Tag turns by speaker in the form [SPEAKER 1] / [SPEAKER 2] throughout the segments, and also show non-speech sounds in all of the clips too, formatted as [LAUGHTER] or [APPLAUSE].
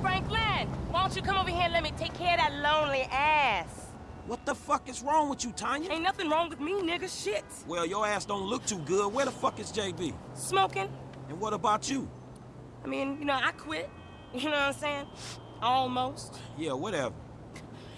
[SPEAKER 1] Franklin! Why don't you come over here and let me take care of that lonely ass?
[SPEAKER 2] What the fuck is wrong with you, Tonya?
[SPEAKER 1] Ain't nothing wrong with me, nigga. Shit.
[SPEAKER 2] Well, your ass don't look too good. Where the fuck is JB?
[SPEAKER 1] Smoking.
[SPEAKER 2] And what about you?
[SPEAKER 1] I mean, you know, I quit. [LAUGHS] You know what I'm saying? Almost.
[SPEAKER 2] Yeah, whatever.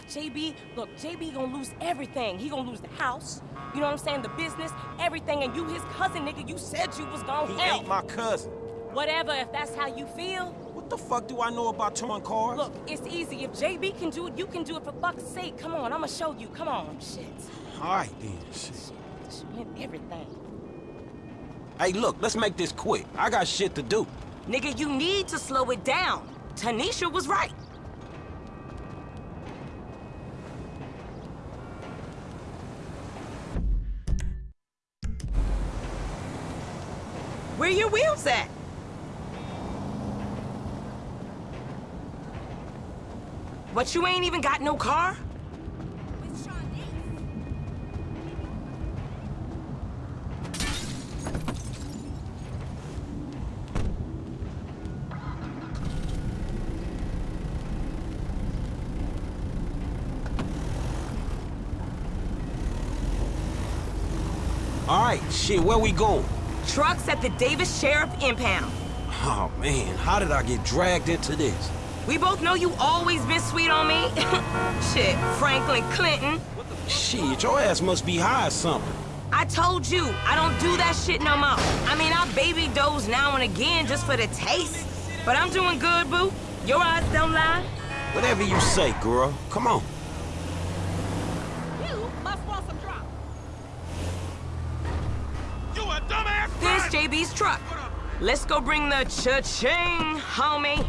[SPEAKER 1] JB, look, JB gonna lose everything. He gonna lose the house, you know what I'm saying, the business, everything, and you his cousin, nigga, you said you was gonna
[SPEAKER 2] He
[SPEAKER 1] help.
[SPEAKER 2] ain't my cousin.
[SPEAKER 1] Whatever, if that's how you feel.
[SPEAKER 2] What the fuck do I know about towing cars?
[SPEAKER 1] Look, it's easy. If JB can do it, you can do it for fuck's sake. Come on, I'ma show you. Come on, shit.
[SPEAKER 2] All right, then. Shit.
[SPEAKER 1] Shit, win everything.
[SPEAKER 2] Hey, look, let's make this quick. I got shit to do.
[SPEAKER 1] Nigga, you need to slow it down. Tanisha was right. Where your wheels at? But you ain't even got no car?
[SPEAKER 2] All right, shit, where we going?
[SPEAKER 1] Trucks at the Davis Sheriff Impound.
[SPEAKER 2] Oh, man, how did I get dragged into this?
[SPEAKER 1] We both know you always been sweet on me. [LAUGHS] Shit, Franklin Clinton.
[SPEAKER 2] Shit, your ass must be high or something.
[SPEAKER 1] I told you, I don't do that shit no more. I mean, I baby doze now and again just for the taste. But I'm doing good, boo. Your eyes don't lie.
[SPEAKER 2] Whatever you say, girl. Come on.
[SPEAKER 1] You must want some drop.
[SPEAKER 3] You a dumbass!
[SPEAKER 1] This JB's truck. Let's go bring the cha-ching, homie.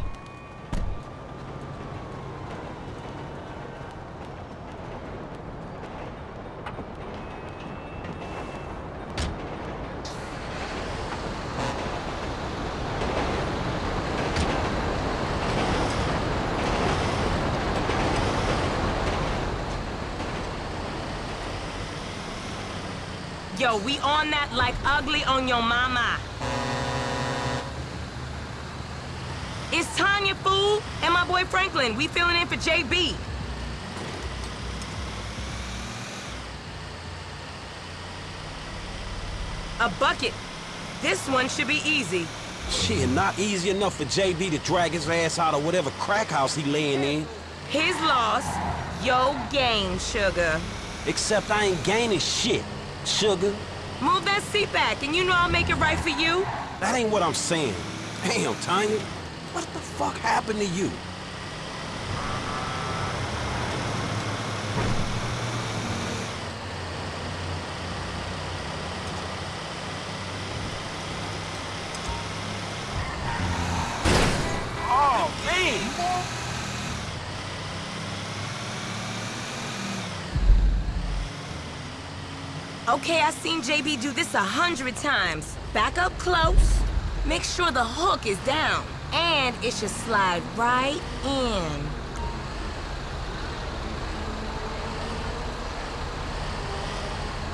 [SPEAKER 1] Yo, we on that like ugly on your mama. It's Tonya, fool, and my boy Franklin. We filling in for JB. A bucket. This one should be easy.
[SPEAKER 2] Shit, not easy enough for JB to drag his ass out of whatever crack house he laying in.
[SPEAKER 1] His loss, yo gain, sugar.
[SPEAKER 2] Except I ain't gaining shit, sugar.
[SPEAKER 1] Move that seat back, and you know I'll make it right for you.
[SPEAKER 2] That ain't what I'm saying. Damn, Tonya. What the fuck happened to you? Oh, man!
[SPEAKER 1] Okay, I've seen JB do this a hundred times. Back up close. Make sure the hook is down. And it should slide right in.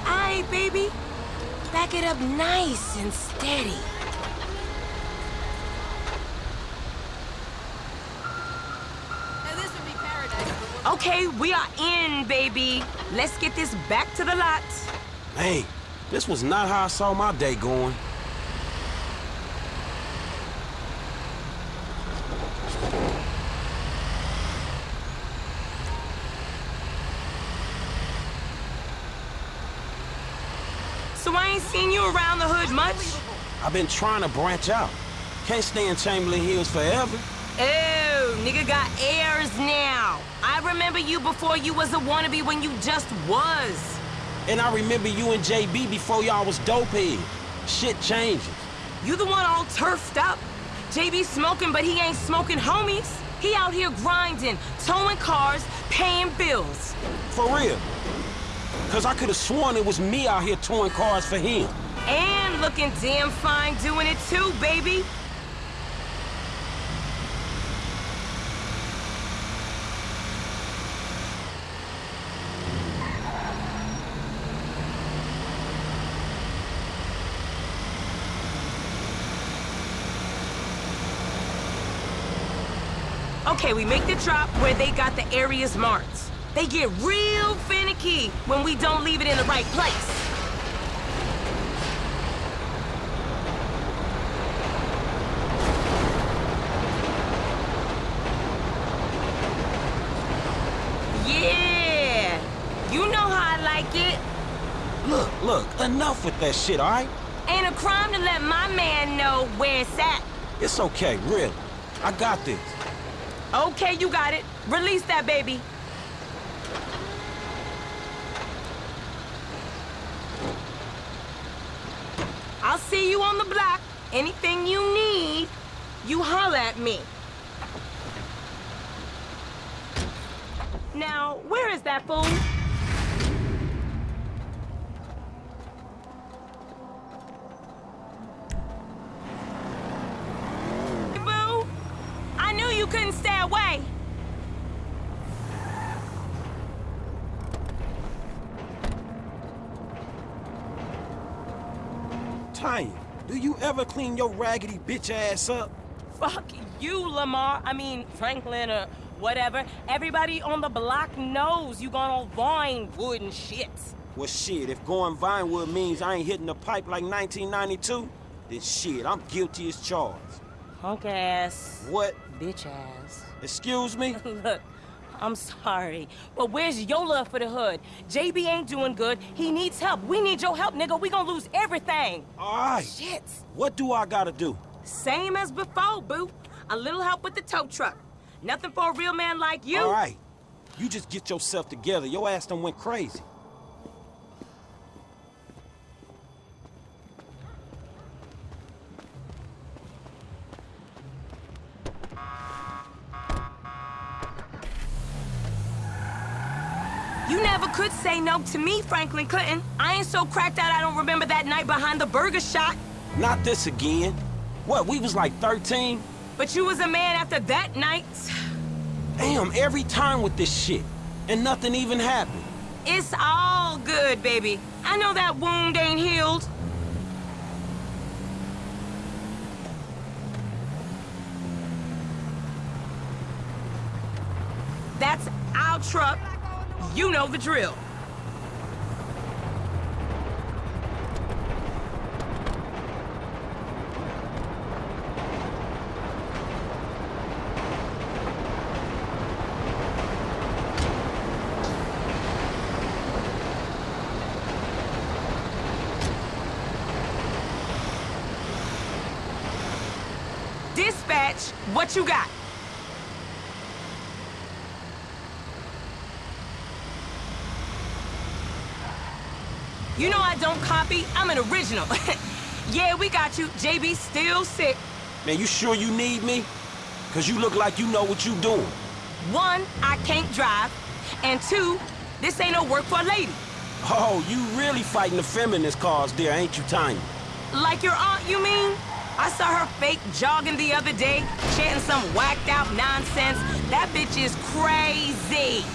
[SPEAKER 1] Aight, baby. Back it up nice and steady. Okay, we are in, baby. Let's get this back to the lot.
[SPEAKER 2] Hey, this was not how I saw my day going.
[SPEAKER 1] So I ain't seen you around the hood much?
[SPEAKER 2] I've been trying to branch out. Can't stay in Chamberlain Hills forever.
[SPEAKER 1] Oh, nigga got airs now. I remember you before you was a wannabe when you just was.
[SPEAKER 2] And I remember you and JB before y'all was dopehead. Shit changes.
[SPEAKER 1] You the one all turfed up. JB smoking, but he ain't smoking homies. He out here grinding, towing cars, paying bills.
[SPEAKER 2] For real. Cause I could have sworn it was me out here towing cars for him.
[SPEAKER 1] And looking damn fine doing it too, baby. Okay, we make the drop where they got the areas marked. They get real finicky when we don't leave it in the right place. Yeah! You know how I like it.
[SPEAKER 2] Look, look, enough with that shit, all right?
[SPEAKER 1] Ain't a crime to let my man know where it's at.
[SPEAKER 2] It's okay, really. I got this.
[SPEAKER 1] Okay, you got it. Release that baby. I'll see you on the block. Anything you need, you holler at me. Now, where is that fool? Boo! I knew you couldn't stay away.
[SPEAKER 2] Tonya, do you ever clean your raggedy bitch ass up?
[SPEAKER 1] Fuck you, Lamar. I mean, Franklin or whatever. Everybody on the block knows you gone on Vinewood and shit.
[SPEAKER 2] Well, shit, if going Vinewood means I ain't hitting the pipe like 1992, then shit, I'm guilty as charged.
[SPEAKER 1] Punk ass.
[SPEAKER 2] What?
[SPEAKER 1] Bitch ass.
[SPEAKER 2] Excuse me? [LAUGHS]
[SPEAKER 1] Look, I'm sorry, but where's your love for the hood? JB ain't doing good. He needs help. We need your help, nigga. We gonna lose everything.
[SPEAKER 2] All right.
[SPEAKER 1] Shit.
[SPEAKER 2] What do I gotta do?
[SPEAKER 1] Same as before, boo. A little help with the tow truck. Nothing for a real man like you.
[SPEAKER 2] All right. You just get yourself together. Your ass done went crazy.
[SPEAKER 1] You never could say no to me, Franklin Clinton. I ain't so cracked out I don't remember that night behind the burger shop.
[SPEAKER 2] Not this again. What, we was like 13?
[SPEAKER 1] But you was a man after that night.
[SPEAKER 2] Damn, every time with this shit. And nothing even happened.
[SPEAKER 1] It's all good, baby. I know that wound ain't healed. That's our truck. You know the drill. Dispatch, what you got? You know I don't copy. I'm an original. [LAUGHS] yeah, we got you. JB still sick.
[SPEAKER 2] Man, you sure you need me? Cause you look like you know what you doing.
[SPEAKER 1] One, I can't drive. And two, this ain't no work for a lady.
[SPEAKER 2] Oh, you really fighting the feminist cause there, ain't you, Tonya?
[SPEAKER 1] Like your aunt, you mean? I saw her fake jogging the other day, chanting some whacked out nonsense. That bitch is crazy.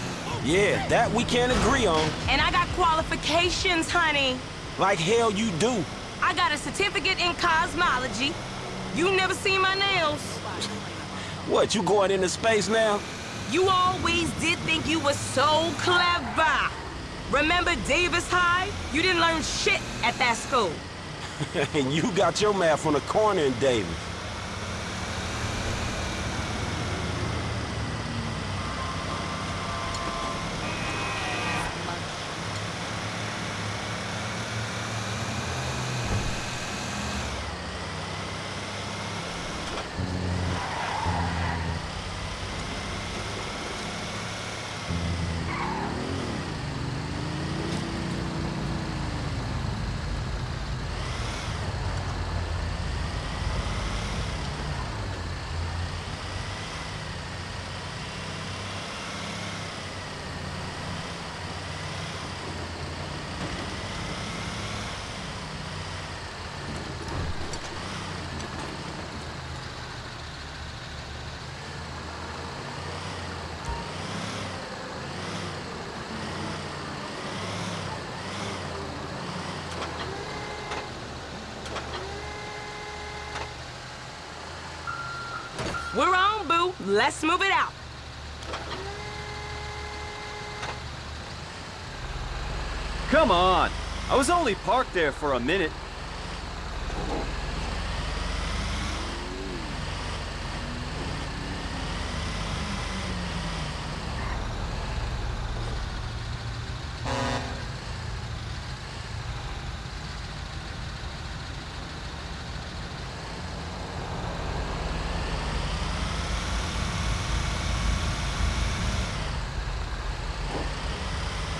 [SPEAKER 2] Yeah, that we can't agree on.
[SPEAKER 1] And I got qualifications, honey.
[SPEAKER 2] Like hell you do.
[SPEAKER 1] I got a certificate in cosmology. You never seen my nails. [LAUGHS]
[SPEAKER 2] What, you going into space now?
[SPEAKER 1] You always did think you were so clever. Remember Davis High? You didn't learn shit at that school.
[SPEAKER 2] and [LAUGHS] you got your math on the corner in Davis.
[SPEAKER 1] We're on, boo. Let's move it out.
[SPEAKER 3] Come on! I was only parked there for a minute.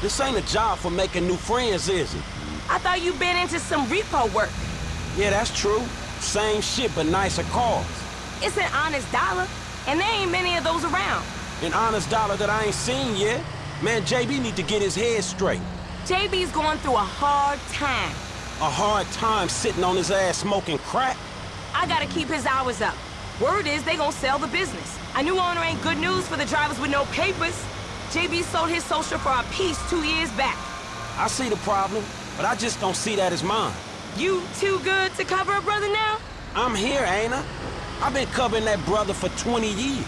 [SPEAKER 2] This ain't a job for making new friends, is it?
[SPEAKER 1] I thought you been into some repo work.
[SPEAKER 2] Yeah, that's true. Same shit, but nicer cars.
[SPEAKER 1] It's an honest dollar, and there ain't many of those around.
[SPEAKER 2] An honest dollar that I ain't seen yet. Man, JB need to get his head straight.
[SPEAKER 1] JB's going through a hard time.
[SPEAKER 2] A hard time sitting on his ass smoking crack.
[SPEAKER 1] I gotta keep his hours up. Word is they gonna sell the business. A new owner ain't good news for the drivers with no papers. JB sold his social for a piece two years back.
[SPEAKER 2] I see the problem, but I just don't see that as mine.
[SPEAKER 1] You too good to cover a brother now?
[SPEAKER 2] I'm here, ain't I? I've been covering that brother for 20 years.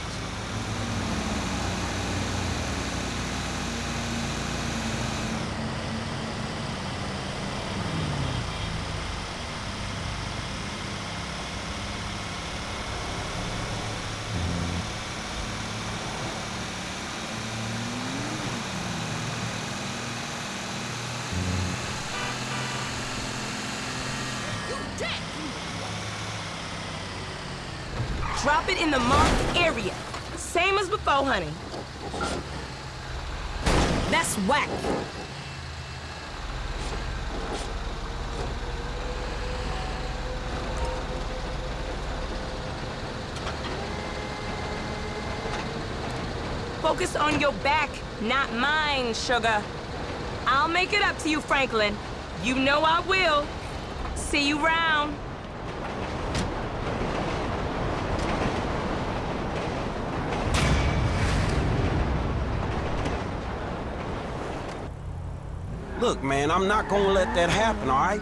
[SPEAKER 1] Drop it in the marked area. Same That's whack. Focus on your back, not mine, sugar. I'll make it up to you, Franklin. You know I will. See you round.
[SPEAKER 2] Look, man, I'm not gonna let that happen, all right?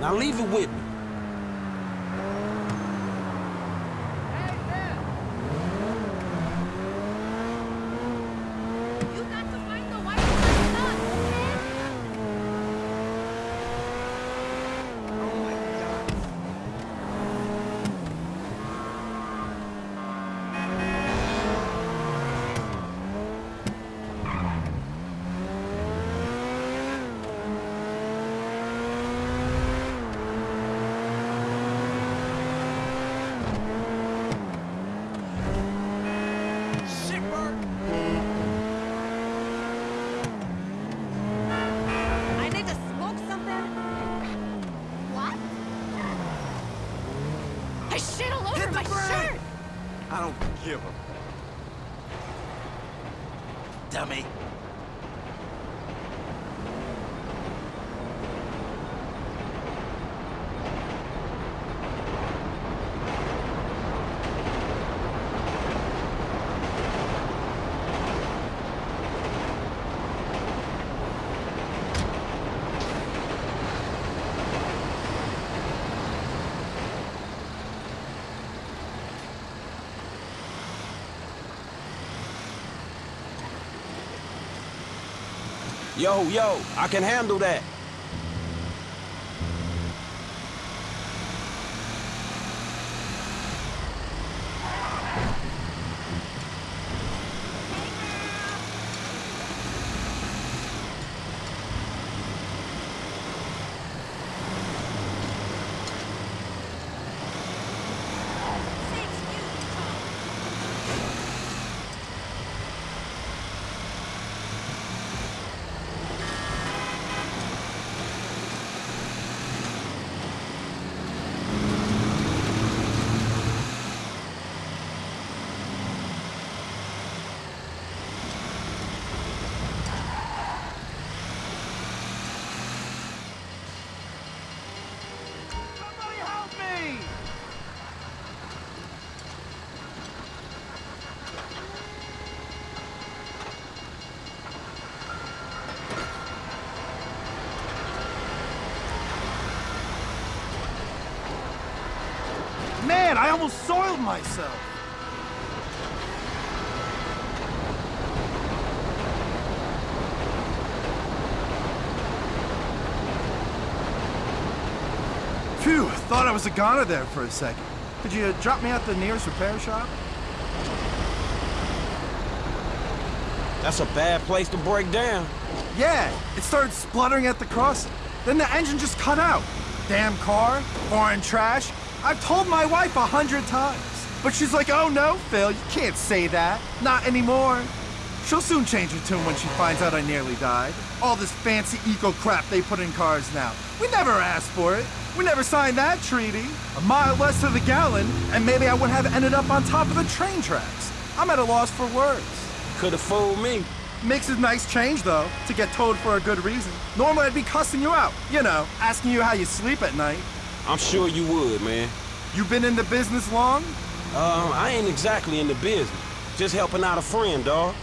[SPEAKER 2] Now leave it with me.
[SPEAKER 4] You got to find the white son, okay? I need to smoke something. What? I shit all over my shirt.
[SPEAKER 5] I don't give a... Dummy.
[SPEAKER 2] Yo, yo, I can handle that.
[SPEAKER 5] Man, I almost soiled myself.
[SPEAKER 6] Phew, thought I was a goner there for a second. Could you drop me at the nearest repair shop?
[SPEAKER 2] That's a bad place to break down.
[SPEAKER 6] Yeah, it started spluttering at the crossing. Then the engine just cut out. Damn car, foreign trash, I've told my wife a hundred times. But she's like, oh no, Phil, you can't say that. Not anymore. She'll soon change her tune when she finds out I nearly died. All this fancy eco crap they put in cars now. We never asked for it. We never signed that treaty. A mile less to the gallon, and maybe I would have ended up on top of the train tracks. I'm at a loss for words.
[SPEAKER 2] Could have fooled me.
[SPEAKER 6] Makes a nice change, though, to get towed for a good reason. Normally, I'd be cussing you out. You know, asking you how you sleep at night.
[SPEAKER 2] I'm sure you would, man.
[SPEAKER 6] You been in the business long?
[SPEAKER 2] Uh, I ain't exactly in the business. Just helping out a friend, dawg.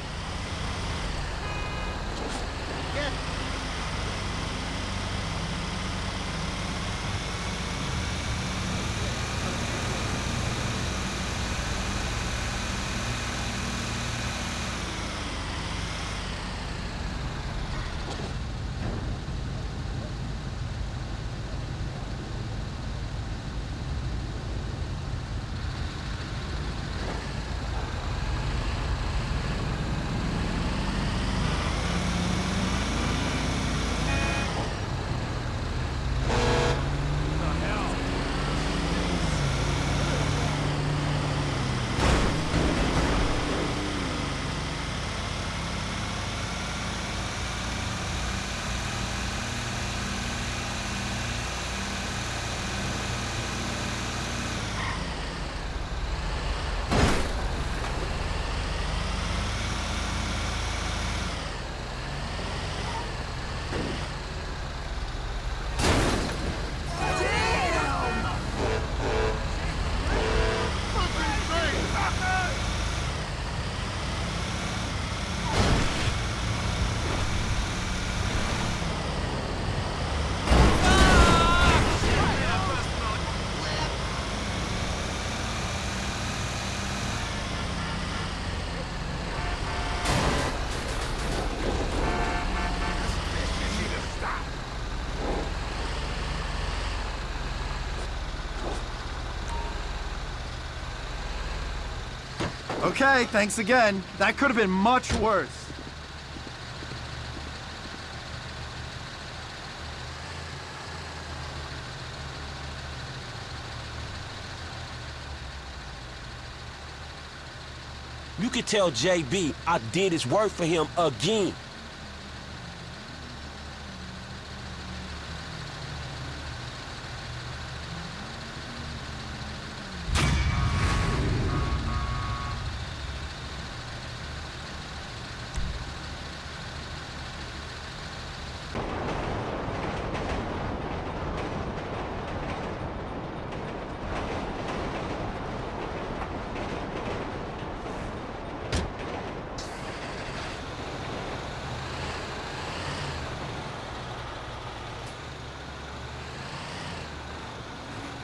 [SPEAKER 6] Okay, thanks again. That could have been much worse.
[SPEAKER 2] You could tell JB I did his work for him again.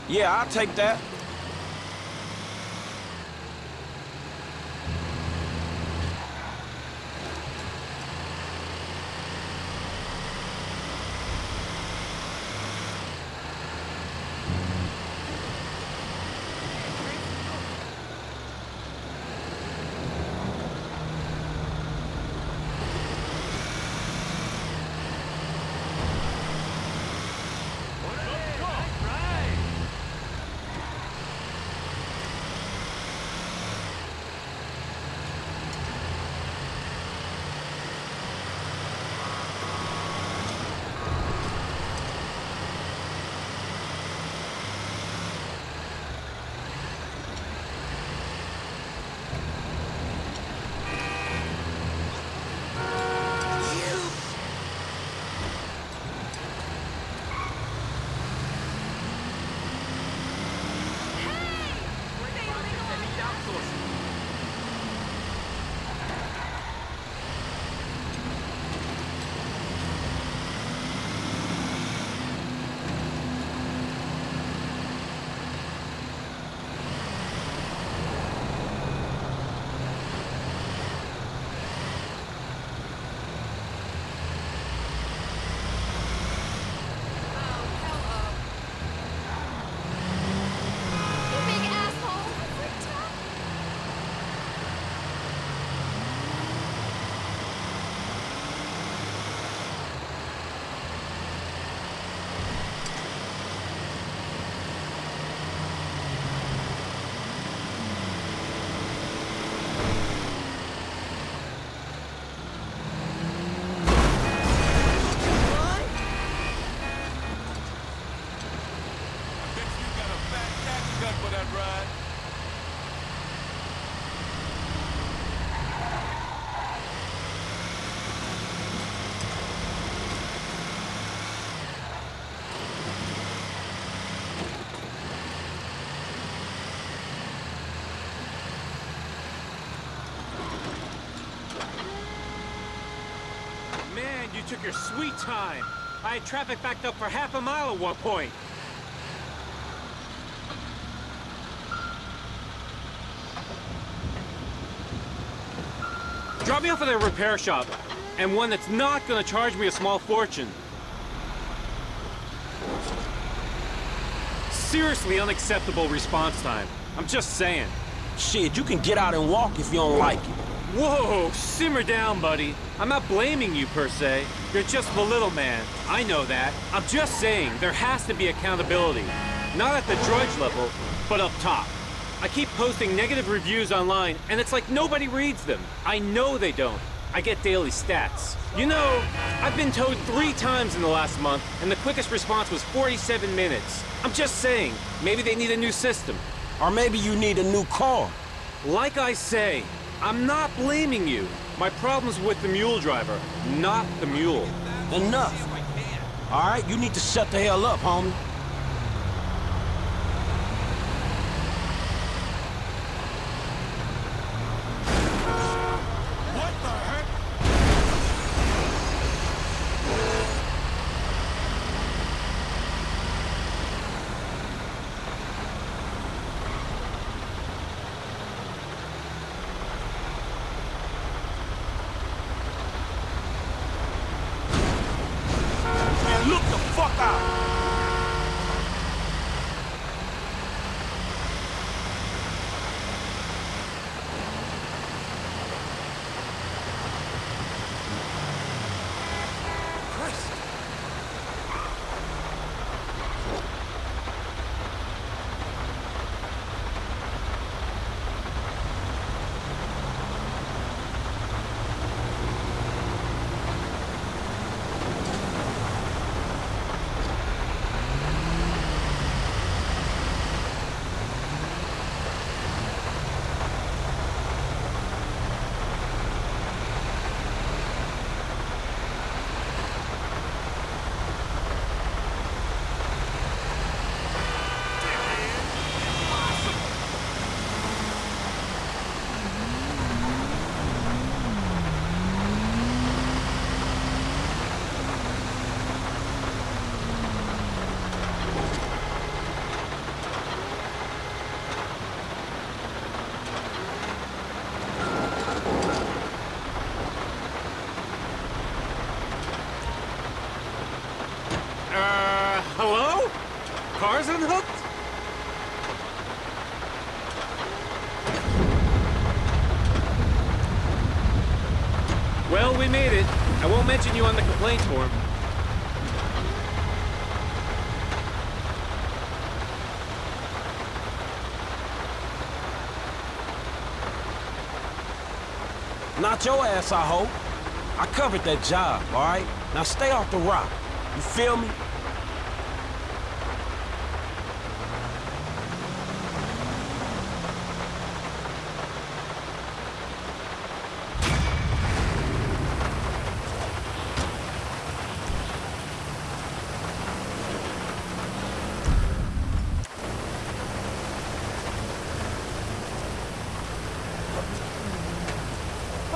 [SPEAKER 2] Yeah, I'll take that.
[SPEAKER 7] Took your sweet time. I had traffic backed up for half a mile at one point. Drop me off at a repair shop, and one that's not gonna charge me a small fortune. Seriously unacceptable response time. I'm just saying.
[SPEAKER 2] Shit, you can get out and walk if you don't like it.
[SPEAKER 7] Whoa, simmer down, buddy. I'm not blaming you per se. You're just the little man. I know that. I'm just saying there has to be accountability. Not at the drudge level, but up top. I keep posting negative reviews online, and it's like nobody reads them. I know they don't. I get daily stats. You know, I've been towed three times in the last month, and the quickest response was 47 minutes. I'm just saying, maybe they need a new system.
[SPEAKER 2] Or maybe you need a new car.
[SPEAKER 7] Like I say, I'm not blaming you. My problem's with the mule driver, not the mule.
[SPEAKER 2] Enough. All right, you need to shut the hell up, homie.
[SPEAKER 7] Cars unhooked? Well, we made it. I won't mention you on the complaints form.
[SPEAKER 2] Not your ass, I hope. I covered that job, all right? Now stay off the rock. You feel me?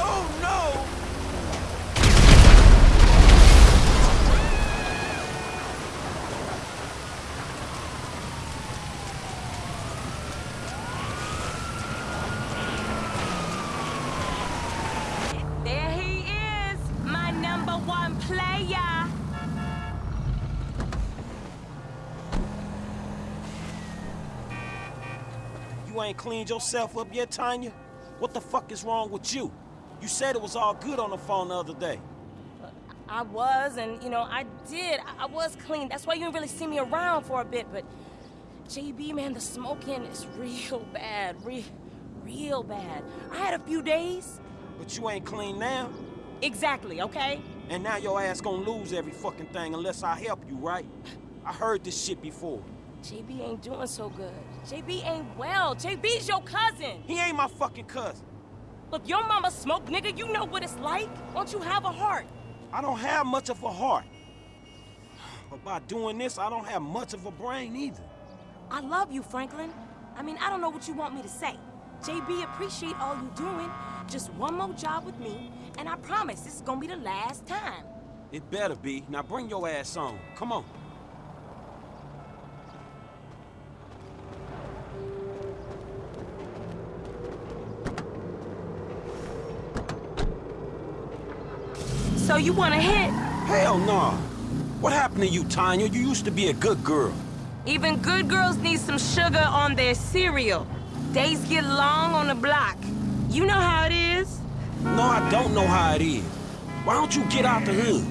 [SPEAKER 2] Oh no!
[SPEAKER 1] There he is, my number one player.
[SPEAKER 2] You ain't cleaned yourself up yet, Tonya? What the fuck is wrong with you? You said it was all good on the phone the other day.
[SPEAKER 1] I was, and you know, I did. I, I was clean. That's why you didn't really see me around for a bit. But JB, man, the smoking is [LAUGHS] real bad, real, real bad. I had a few days.
[SPEAKER 2] But you ain't clean now.
[SPEAKER 1] Exactly. Okay.
[SPEAKER 2] And now your ass gonna lose every fucking thing unless I help you, right? I heard this shit before.
[SPEAKER 1] JB ain't doing so good. JB ain't well. JB's your cousin.
[SPEAKER 2] He ain't my fucking cousin.
[SPEAKER 1] Look, your mama smoked, nigga. You know what it's like. Don't you have a heart?
[SPEAKER 2] I don't have much of a heart. But by doing this, I don't have much of a brain either.
[SPEAKER 1] I love you, Franklin. I mean, I don't know what you want me to say. JB, appreciate all you doing. Just one more job with me, and I promise this is gonna be the last time.
[SPEAKER 2] It better be. Now bring your ass on. Come on.
[SPEAKER 1] So you want to hit?
[SPEAKER 2] Hell no. What happened to you, Tonya? You used to be a good girl.
[SPEAKER 1] Even good girls need some sugar on their cereal. Days get long on the block. You know how it is.
[SPEAKER 2] No, I don't know how it is. Why don't you get out the hood?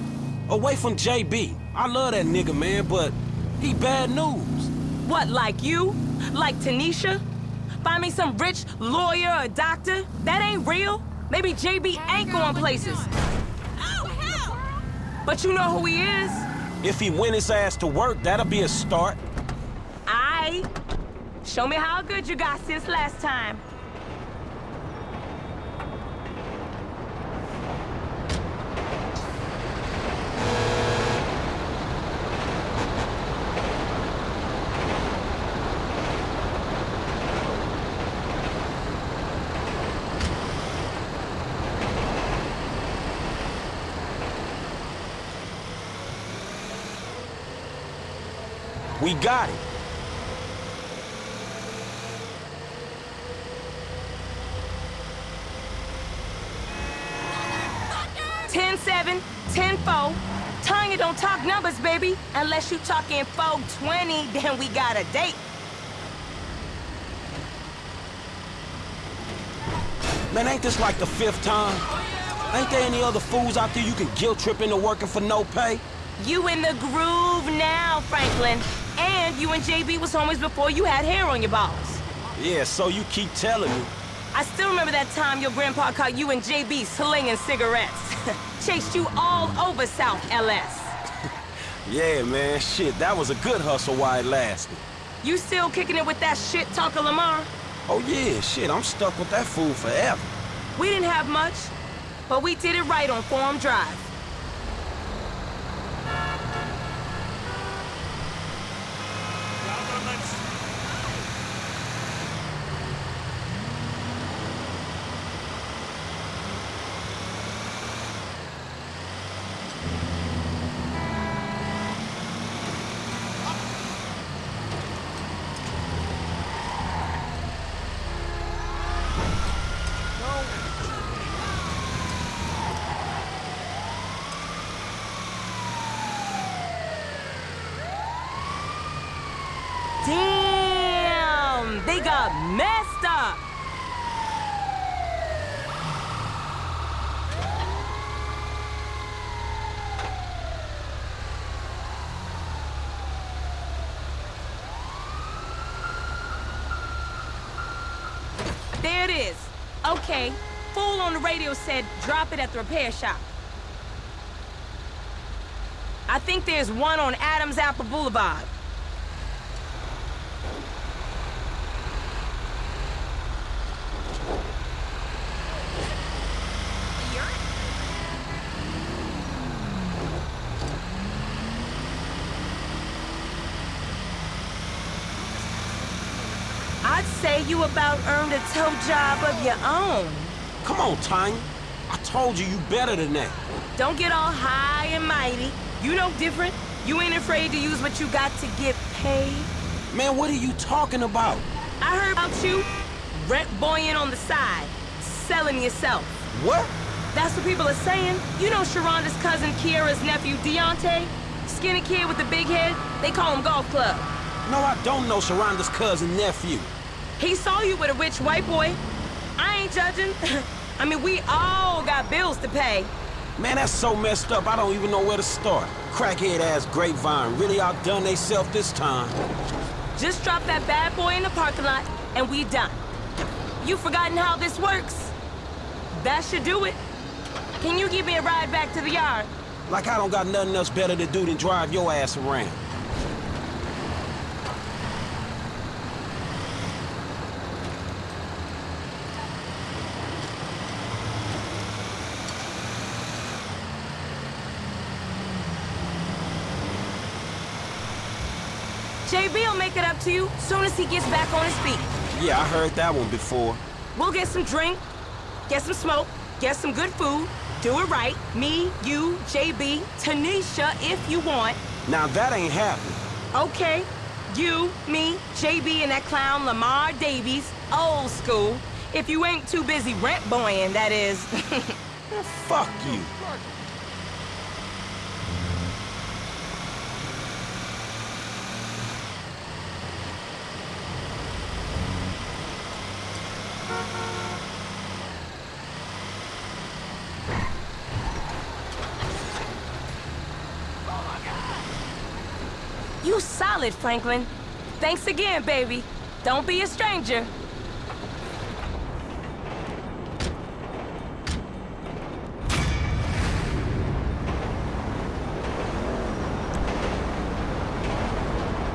[SPEAKER 2] Away from JB. I love that nigga, man, but he bad news.
[SPEAKER 1] What, like you? Like Tanisha? Find me some rich lawyer or doctor? That ain't real. Maybe JB ain't going places. But you know who he is?
[SPEAKER 2] If he went his ass to work, that'll be a start.
[SPEAKER 1] I. Show me how good you got since last time.
[SPEAKER 2] We got it.
[SPEAKER 1] Ten seven, ten four. Tonya don't talk numbers, baby. Unless you talking 420, then we got a date.
[SPEAKER 2] Man, ain't this like the fifth time? Ain't there any other fools out there you can guilt trip into working for no pay?
[SPEAKER 1] You in the groove now, Franklin. You and JB was homies before you had hair on your balls.
[SPEAKER 2] Yeah, so you keep telling me.
[SPEAKER 1] I still remember that time your grandpa caught you and JB slinging cigarettes. [LAUGHS] Chased you all over South LS. [LAUGHS]
[SPEAKER 2] Yeah, man, shit, that was a good hustle while it lasted.
[SPEAKER 1] You still kicking it with that shit talker Lamar?
[SPEAKER 2] Oh yeah, shit, I'm stuck with that fool forever.
[SPEAKER 1] We didn't have much, but we did it right on Forum Drive. Messed up! There it is. Okay. Fool on the radio said drop it at the repair shop. I think there's one on Adams Apple Boulevard. I'd say you about earned a tow job of your own.
[SPEAKER 2] Come on, Tonya. I told you you better than that.
[SPEAKER 1] Don't get all high and mighty. You know different. You ain't afraid to use what you got to get paid.
[SPEAKER 2] Man, what are you talking about?
[SPEAKER 1] I heard about you. Rent boying on the side. Selling yourself.
[SPEAKER 2] What?
[SPEAKER 1] That's what people are saying. You know Sharonda's cousin Kiera's nephew Deontay? Skinny kid with the big head? They call him Golf Club.
[SPEAKER 2] No, I don't know Sharonda's cousin nephew.
[SPEAKER 1] He saw you with a rich white boy. I ain't judging. [LAUGHS] I mean, we all got bills to pay.
[SPEAKER 2] Man, that's so messed up, I don't even know where to start. Crackhead-ass Grapevine really outdone theyself this time.
[SPEAKER 1] Just drop that bad boy in the parking lot, and we done. You forgotten how this works? That should do it. Can you give me a ride back to the yard?
[SPEAKER 2] Like I don't got nothing else better to do than drive your ass around.
[SPEAKER 1] JB will make it up to you soon as he gets back on his feet.
[SPEAKER 2] Yeah, I heard that one before.
[SPEAKER 1] We'll get some drink, get some smoke, get some good food, Do it right. Me, you, JB, Tanisha, if you want.
[SPEAKER 2] Now that ain't happening.
[SPEAKER 1] Okay. You, me, JB, and that clown Lamar Davis, old school. If you ain't too busy rent boying, that is. [LAUGHS]
[SPEAKER 2] Fuck you.
[SPEAKER 1] you solid, Franklin. Thanks again, baby. Don't be a stranger.